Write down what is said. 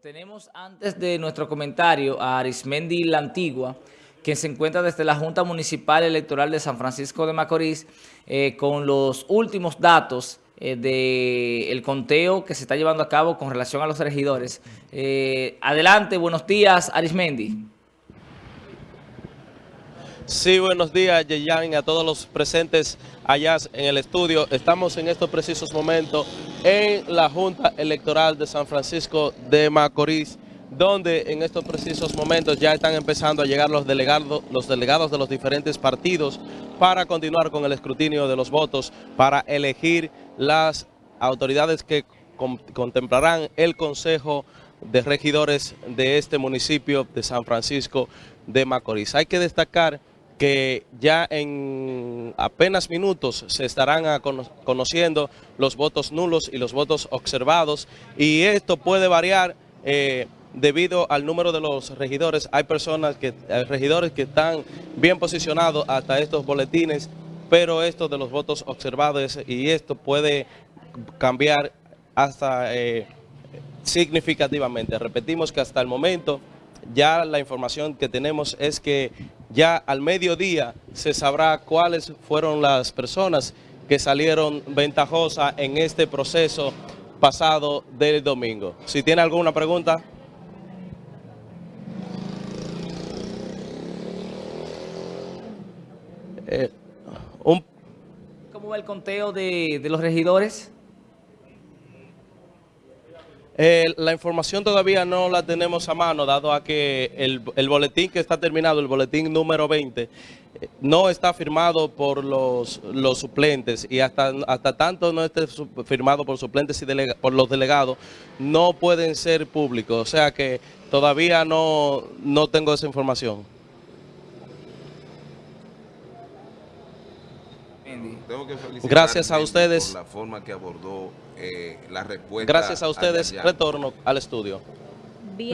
Tenemos antes de nuestro comentario a Arismendi La Antigua, quien se encuentra desde la Junta Municipal Electoral de San Francisco de Macorís eh, con los últimos datos eh, del conteo que se está llevando a cabo con relación a los regidores. Eh, adelante, buenos días, Arismendi. Sí, buenos días, Yeyan, a todos los presentes allá en el estudio. Estamos en estos precisos momentos en la Junta Electoral de San Francisco de Macorís, donde en estos precisos momentos ya están empezando a llegar los delegados, los delegados de los diferentes partidos para continuar con el escrutinio de los votos, para elegir las autoridades que contemplarán el Consejo de Regidores de este municipio de San Francisco de Macorís. Hay que destacar que ya en apenas minutos se estarán conociendo los votos nulos y los votos observados y esto puede variar eh, debido al número de los regidores. Hay personas, que, regidores que están bien posicionados hasta estos boletines, pero esto de los votos observados y esto puede cambiar hasta eh, significativamente. Repetimos que hasta el momento ya la información que tenemos es que ya al mediodía se sabrá cuáles fueron las personas que salieron ventajosas en este proceso pasado del domingo. Si tiene alguna pregunta. Eh, ¿Cómo va el conteo de los regidores? Eh, la información todavía no la tenemos a mano, dado a que el, boletín que está terminado, el boletín número 20, eh, no está firmado por los, los suplentes y hasta, hasta tanto no esté firmado por suplentes y por los delegados, no pueden ser públicos. O sea que todavía no, no tengo esa información. Tengo que Gracias a ustedes. Por la forma que abordó eh, la respuesta. Gracias a ustedes. Retorno al estudio.